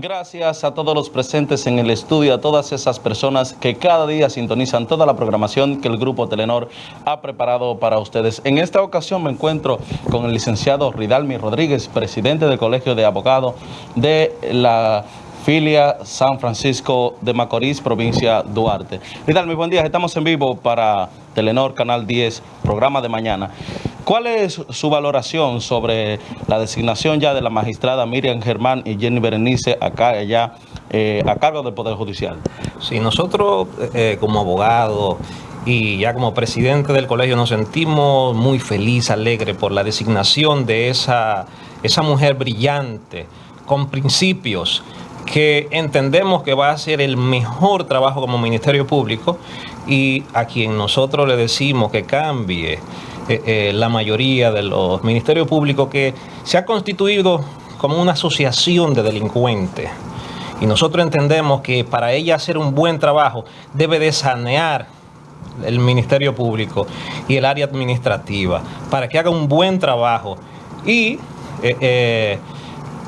Gracias a todos los presentes en el estudio, a todas esas personas que cada día sintonizan toda la programación que el Grupo Telenor ha preparado para ustedes. En esta ocasión me encuentro con el licenciado Ridalmi Rodríguez, presidente del Colegio de Abogados de la filia San Francisco de Macorís, provincia Duarte. Ridalmi, buen día, estamos en vivo para Telenor Canal 10, programa de mañana. ¿Cuál es su valoración sobre la designación ya de la magistrada Miriam Germán y Jenny Berenice acá allá eh, a cargo del Poder Judicial? Sí, nosotros eh, como abogados y ya como presidente del colegio nos sentimos muy feliz, alegre por la designación de esa, esa mujer brillante, con principios, que entendemos que va a hacer el mejor trabajo como Ministerio Público y a quien nosotros le decimos que cambie eh, eh, la mayoría de los ministerios públicos que se ha constituido como una asociación de delincuentes. Y nosotros entendemos que para ella hacer un buen trabajo debe de sanear el Ministerio Público y el área administrativa para que haga un buen trabajo. Y eh,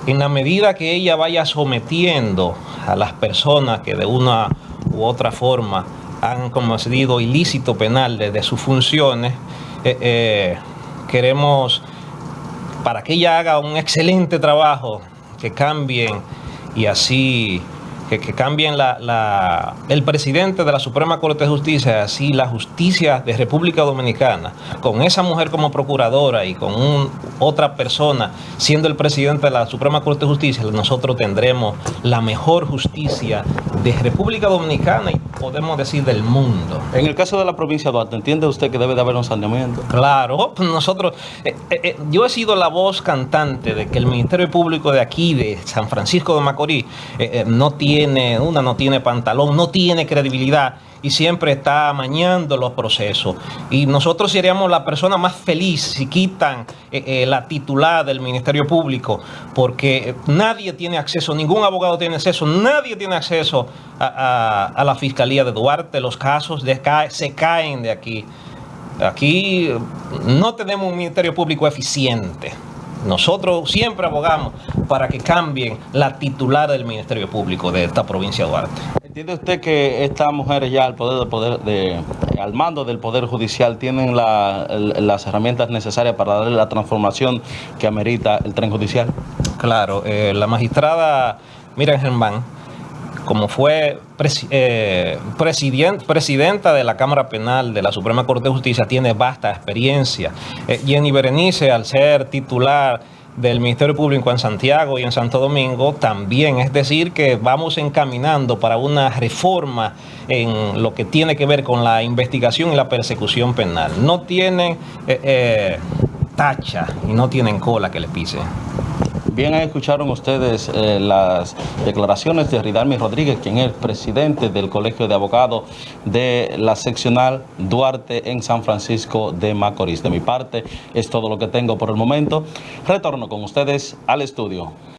en la medida que ella vaya sometiendo a las personas que de una u otra forma han cometido ilícito penal desde sus funciones, eh, eh, queremos, para que ella haga un excelente trabajo, que cambien y así que, cambien la, el presidente de la Suprema Corte de Justicia, así la justicia de República Dominicana, con esa mujer como procuradora y con otra persona siendo el presidente de la Suprema Corte de Justicia, nosotros tendremos la mejor justicia de República Dominicana y podemos decir del mundo. En el caso de la provincia de Duarte, ¿entiende usted que debe de haber un saneamiento? Claro, nosotros, eh, eh, yo he sido la voz cantante de que el Ministerio Público de aquí, de San Francisco de Macorís, no tiene una no tiene pantalón, no tiene credibilidad y siempre está amañando los procesos. Y nosotros seríamos la persona más feliz si quitan eh, eh, la titular del Ministerio Público, porque nadie tiene acceso, ningún abogado tiene acceso, nadie tiene acceso a, la Fiscalía de Duarte, los casos de, se caen de aquí. Aquí no tenemos un Ministerio Público eficiente. Nosotros siempre abogamos para que cambien la titular del Ministerio Público de esta provincia de Duarte. ¿Entiende usted que estas mujeres ya al poder, poder de, al mando del Poder Judicial tienen las herramientas necesarias para darle la transformación que amerita el tren judicial? Claro, eh, la magistrada Miriam Germán como fue eh, presidenta de la Cámara Penal de la Suprema Corte de Justicia, tiene vasta experiencia. Eh, Jenny Berenice, al ser titular del Ministerio Público en Santiago y en Santo Domingo también, es decir, que vamos encaminando para una reforma en lo que tiene que ver con la investigación y la persecución penal. No tienen eh, tacha y no tienen cola que le pise. Bien, escucharon ustedes eh, las declaraciones de Ridalmi Rodríguez, quien es presidente del Colegio de Abogados de la seccional Duarte en San Francisco de Macorís. De mi parte, es todo lo que tengo por el momento. Retorno con ustedes al estudio.